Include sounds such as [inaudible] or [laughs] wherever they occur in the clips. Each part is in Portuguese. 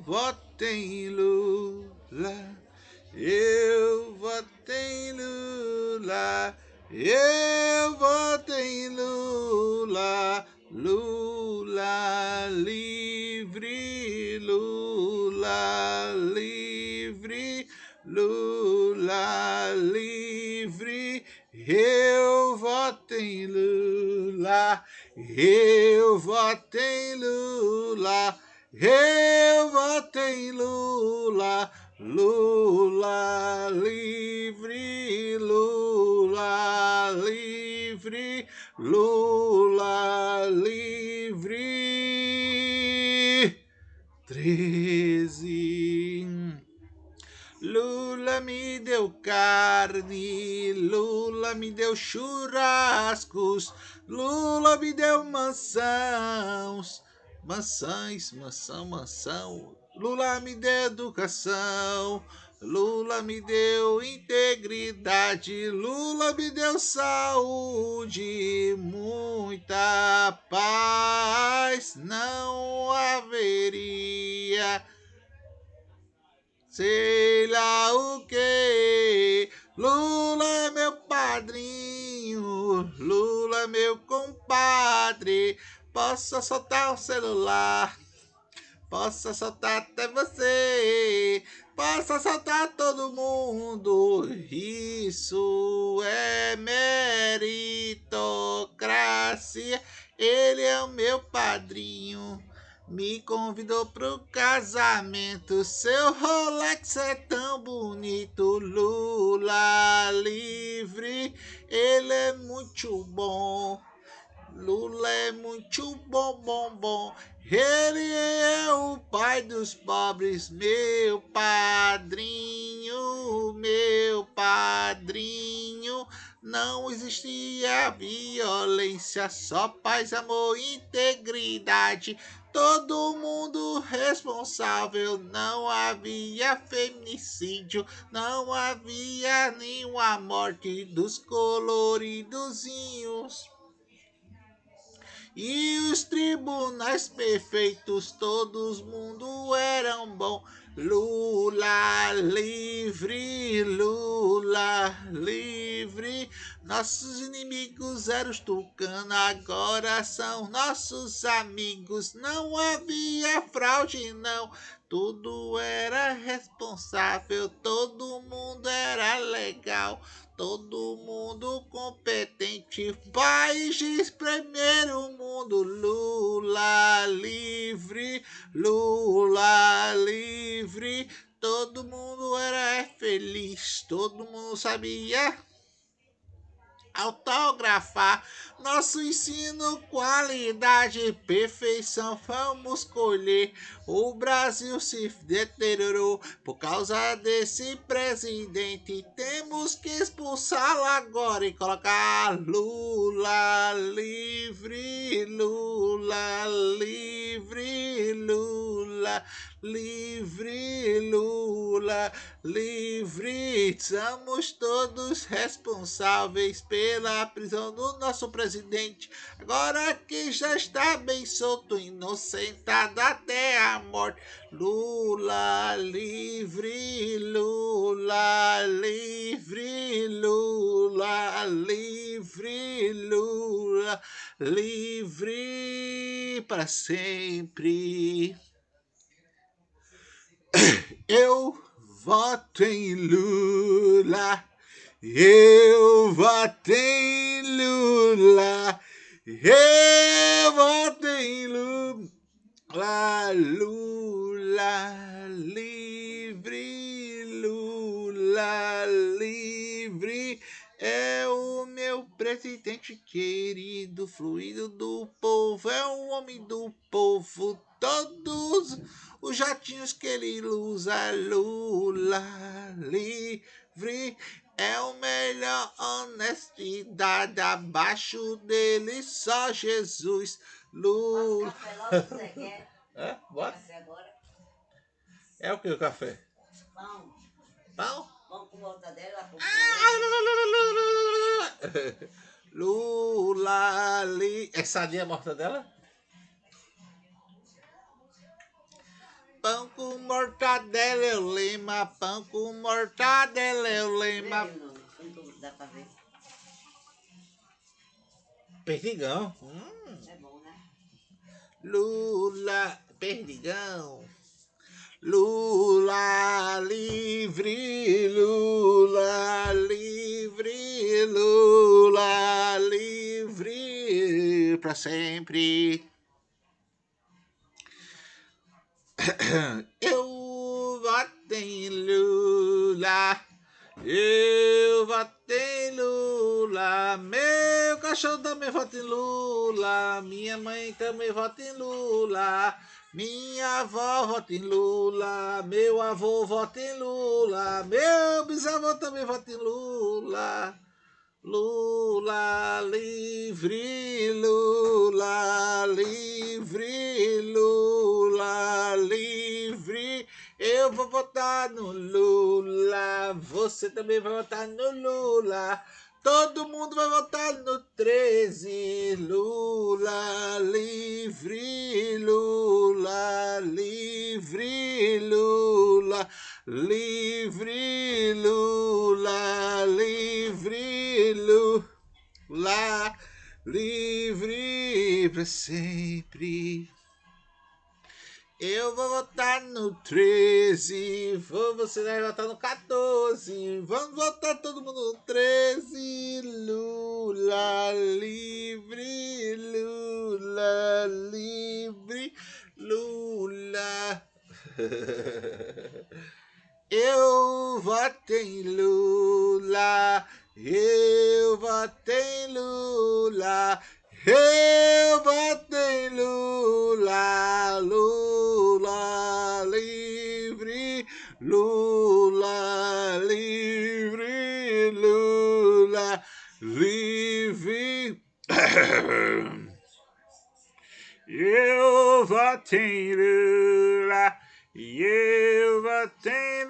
Voto em Lula. Eu voto em Lula. Eu voto em Lula. Lula livre, Lula livre, Lula livre. Eu voto em Lula. Eu voto em Lula. Eu voto em Lula, Lula livre, Lula livre, Lula livre. Treze. Lula me deu carne, Lula me deu churrascos, Lula me deu maçãs maçãs, maçã, maçã. Lula me deu educação, Lula me deu integridade, Lula me deu saúde, muita paz não haveria. Sei lá o que, Lula é meu padrinho, Lula é meu compadre, Posso soltar o celular. Posso soltar até você. Posso soltar todo mundo. Isso é meritocracia. Ele é o meu padrinho. Me convidou pro casamento. Seu Rolex é tão bonito. Lula livre. Ele é muito bom. Lula é muito bom, bom, bom. Ele é o pai dos pobres, meu padrinho, meu padrinho. Não existia violência, só paz, amor, integridade. Todo mundo responsável, não havia feminicídio, não havia nenhuma morte dos coloridozinhos. E os tribunais perfeitos, todos mundo eram bom. Lula livre, Lula livre. Nossos inimigos eram os tucanos, agora são nossos amigos. Não havia fraude, não. Tudo era responsável, todo mundo era legal. Todo mundo competente, país primeiro mundo, Lula livre, Lula livre, todo mundo era feliz, todo mundo sabia autografar. Nosso ensino, qualidade, perfeição, vamos colher. O Brasil se deteriorou por causa desse presidente. Temos que expulsá-lo agora e colocar Lula livre, Lula livre, Lula livre, Lula livre. Somos todos responsáveis pela prisão do nosso presidente. Agora que já está bem solto, inocentado até a morte. Lula livre, Lula livre, Lula livre, Lula livre para sempre. Eu voto em Lula. Eu voto em Lula. Eu voto em Lula. Lula livre. Lula livre. É o meu presidente querido, fluido do povo. É o homem do povo. Todos os jatinhos que ele usa, Lula livre, é o melhor honestidade, abaixo dele só Jesus, Lula. É, [laughs] bora. É o que o café? Pão. Pão? Pão com mortadela. Lula li... É sadia a mortadela? pão com mortadela, eu lema, pão com mortadela, eu quanto dá pra ver. Perdigão. Hum. É bom, né? Lula, perdigão. Lula para sempre. [clears throat] Eu voto em Lula, eu voto em Lula, meu cachorro também vota em Lula, minha mãe também vota em Lula, minha avó vota em Lula, meu avô vota em Lula, meu bisavô também vota em Lula. Lula livre, Lula livre, Lula livre. Eu vou votar no Lula, você também vai votar no Lula. Todo mundo vai votar no 13. Lula livre, Lula livre, Lula livre, Lula livre, Lula livre para sempre. Eu vou votar no 13, vou, você vai votar no 14. Vamos votar todo mundo no 13. Lula livre, Lula livre, Lula. [laughs] Eu voto em Lula, eu voto em Lula, eu voto em Lula, Lula livre, Lula livre, Lula livre. [coughs] Eu voto em Lula, eu voto em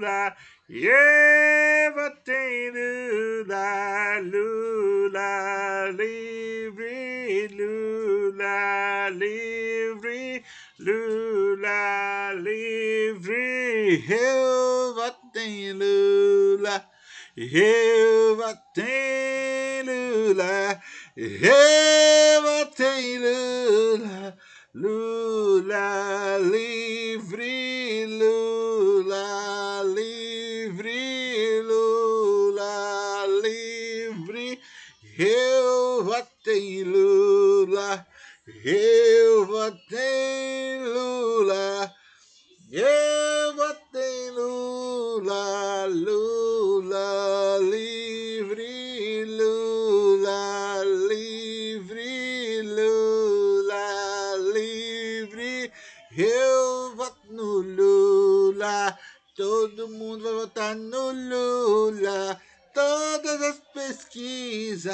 Lula, eu voto em Lula, Lula livre, Lula livre, Lula livre. Eu voto em Lula, eu voto em Lula, eu voto em Lula. Lula livre,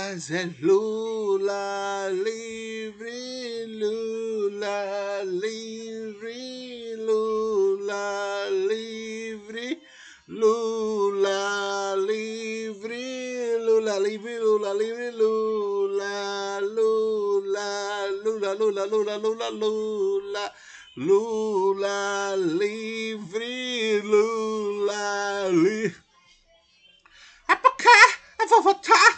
é Lula livre, Lula livre, Lula livre, Lula livre, Lula livre, Lula livre, Lula, Lula, Lula, Lula, Lula, Lula, Lula. Lula livre, Lula livre. É porque eu vou votar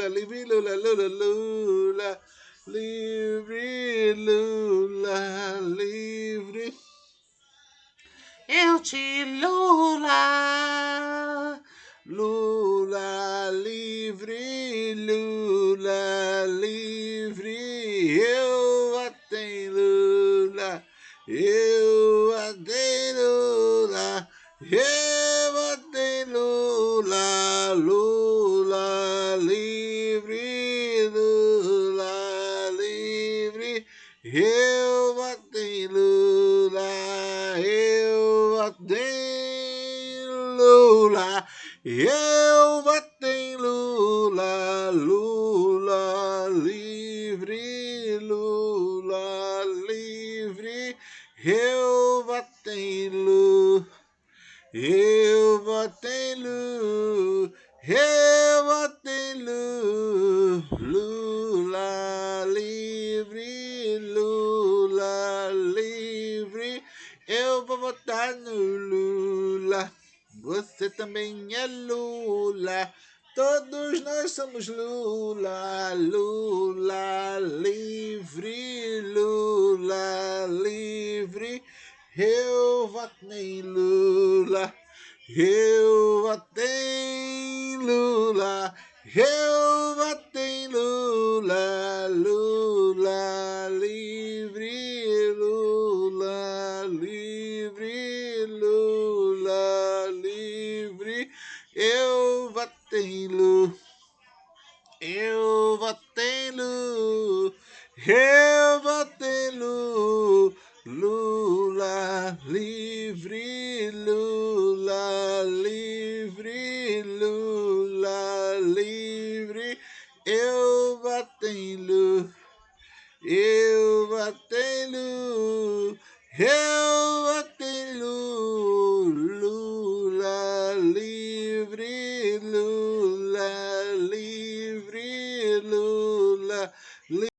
Lula livre, Lula, Lula, Lula livre, Lula livre. Eu te Lula, Lula livre, Lula livre, Lula. Eu botei Lula, Lula livre, Lula livre. Eu botei Lula, eu botei Lula, eu botei Lula, Lula livre, Lula livre. Eu vou votar no Lula. Você também é Lula. Todos nós somos Lula, Lula livre, Lula livre. Eu votei Lula, eu votei Lula, eu votei livre,